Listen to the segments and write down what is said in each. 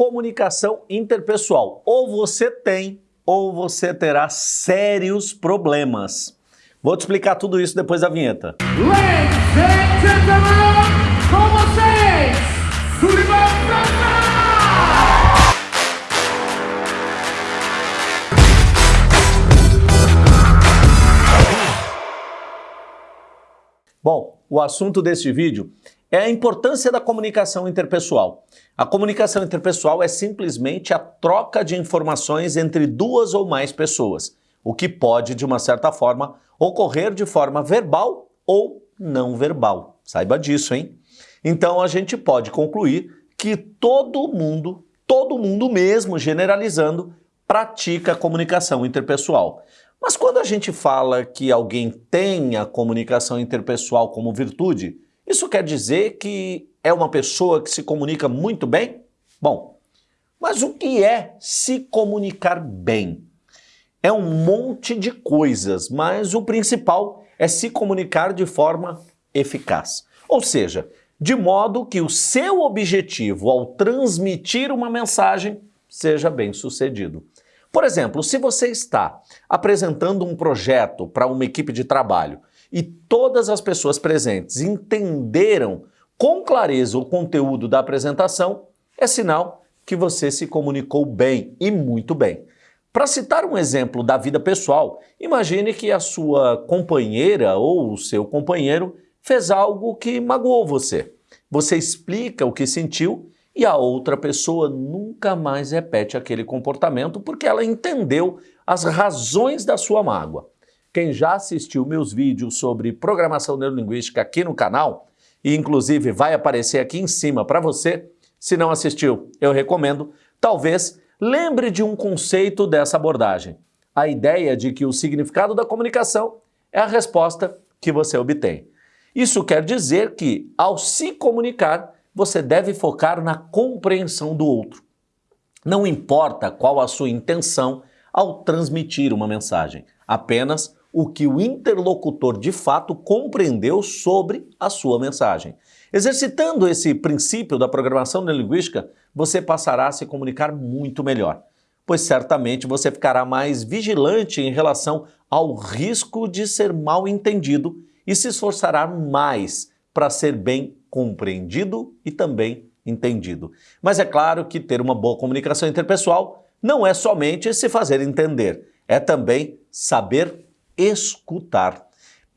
comunicação interpessoal. Ou você tem, ou você terá sérios problemas. Vou te explicar tudo isso depois da vinheta. Ladies and gentlemen, com vocês, Sullivan! Bom, o assunto deste vídeo é a importância da comunicação interpessoal. A comunicação interpessoal é simplesmente a troca de informações entre duas ou mais pessoas, o que pode, de uma certa forma, ocorrer de forma verbal ou não verbal. Saiba disso, hein? Então a gente pode concluir que todo mundo, todo mundo mesmo, generalizando, pratica comunicação interpessoal. Mas quando a gente fala que alguém tem a comunicação interpessoal como virtude, isso quer dizer que é uma pessoa que se comunica muito bem? Bom, mas o que é se comunicar bem? É um monte de coisas, mas o principal é se comunicar de forma eficaz. Ou seja, de modo que o seu objetivo ao transmitir uma mensagem seja bem sucedido. Por exemplo, se você está apresentando um projeto para uma equipe de trabalho e todas as pessoas presentes entenderam com clareza o conteúdo da apresentação, é sinal que você se comunicou bem e muito bem. Para citar um exemplo da vida pessoal, imagine que a sua companheira ou o seu companheiro fez algo que magoou você. Você explica o que sentiu e a outra pessoa nunca mais repete aquele comportamento porque ela entendeu as razões da sua mágoa. Quem já assistiu meus vídeos sobre programação neurolinguística aqui no canal, e inclusive vai aparecer aqui em cima para você, se não assistiu, eu recomendo, talvez lembre de um conceito dessa abordagem. A ideia de que o significado da comunicação é a resposta que você obtém. Isso quer dizer que, ao se comunicar, você deve focar na compreensão do outro. Não importa qual a sua intenção ao transmitir uma mensagem, apenas o que o interlocutor de fato compreendeu sobre a sua mensagem. Exercitando esse princípio da programação neurolinguística, você passará a se comunicar muito melhor, pois certamente você ficará mais vigilante em relação ao risco de ser mal entendido e se esforçará mais para ser bem compreendido e também entendido. Mas é claro que ter uma boa comunicação interpessoal não é somente se fazer entender, é também saber escutar.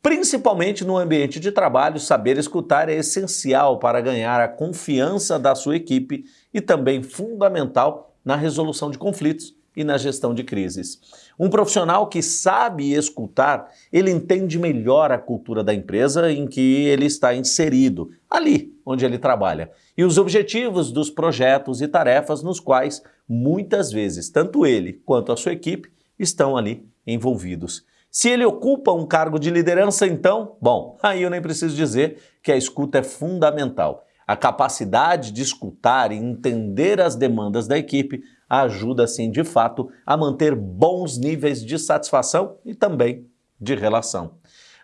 Principalmente no ambiente de trabalho, saber escutar é essencial para ganhar a confiança da sua equipe e também fundamental na resolução de conflitos e na gestão de crises. Um profissional que sabe escutar, ele entende melhor a cultura da empresa em que ele está inserido, ali onde ele trabalha, e os objetivos dos projetos e tarefas nos quais, muitas vezes, tanto ele quanto a sua equipe estão ali envolvidos. Se ele ocupa um cargo de liderança, então, bom, aí eu nem preciso dizer que a escuta é fundamental. A capacidade de escutar e entender as demandas da equipe ajuda, sim, de fato, a manter bons níveis de satisfação e também de relação.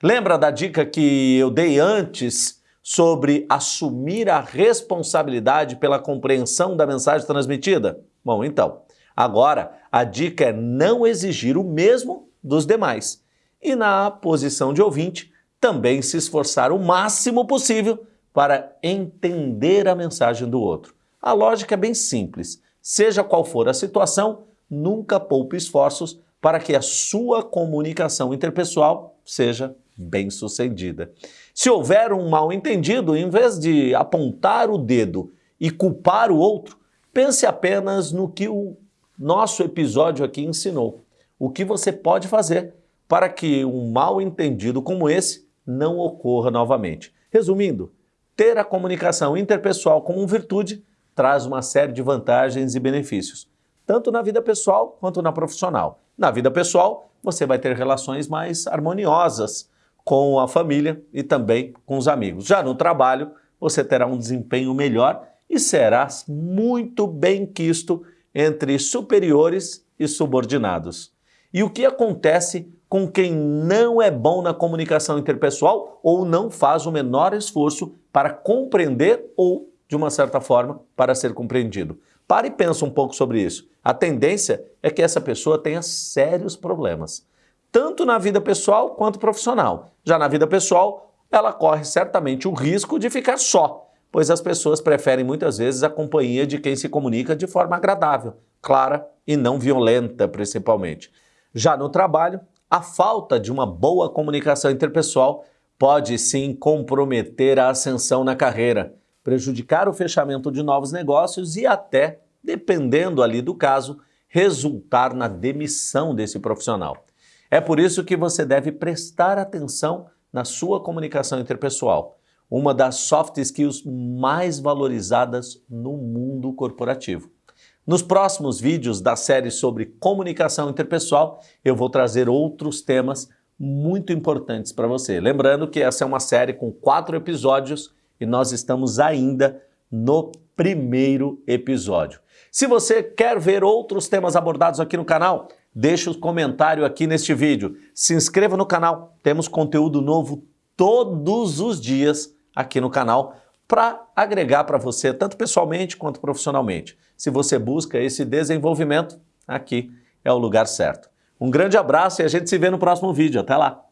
Lembra da dica que eu dei antes sobre assumir a responsabilidade pela compreensão da mensagem transmitida? Bom, então, agora a dica é não exigir o mesmo dos demais e, na posição de ouvinte, também se esforçar o máximo possível para entender a mensagem do outro. A lógica é bem simples. Seja qual for a situação, nunca poupe esforços para que a sua comunicação interpessoal seja bem sucedida. Se houver um mal entendido, em vez de apontar o dedo e culpar o outro, pense apenas no que o nosso episódio aqui ensinou. O que você pode fazer para que um mal entendido como esse não ocorra novamente. Resumindo, ter a comunicação interpessoal como virtude traz uma série de vantagens e benefícios, tanto na vida pessoal quanto na profissional. Na vida pessoal, você vai ter relações mais harmoniosas com a família e também com os amigos. Já no trabalho, você terá um desempenho melhor e será muito bem quisto entre superiores e subordinados. E o que acontece com quem não é bom na comunicação interpessoal ou não faz o menor esforço para compreender ou, de uma certa forma, para ser compreendido. Pare e pensa um pouco sobre isso. A tendência é que essa pessoa tenha sérios problemas, tanto na vida pessoal quanto profissional. Já na vida pessoal, ela corre certamente o risco de ficar só, pois as pessoas preferem muitas vezes a companhia de quem se comunica de forma agradável, clara e não violenta, principalmente. Já no trabalho, a falta de uma boa comunicação interpessoal pode sim comprometer a ascensão na carreira, prejudicar o fechamento de novos negócios e até, dependendo ali do caso, resultar na demissão desse profissional. É por isso que você deve prestar atenção na sua comunicação interpessoal uma das soft skills mais valorizadas no mundo corporativo. Nos próximos vídeos da série sobre comunicação interpessoal, eu vou trazer outros temas muito importantes para você. Lembrando que essa é uma série com quatro episódios e nós estamos ainda no primeiro episódio. Se você quer ver outros temas abordados aqui no canal, deixe o um comentário aqui neste vídeo. Se inscreva no canal, temos conteúdo novo todos os dias aqui no canal para agregar para você, tanto pessoalmente quanto profissionalmente. Se você busca esse desenvolvimento, aqui é o lugar certo. Um grande abraço e a gente se vê no próximo vídeo. Até lá!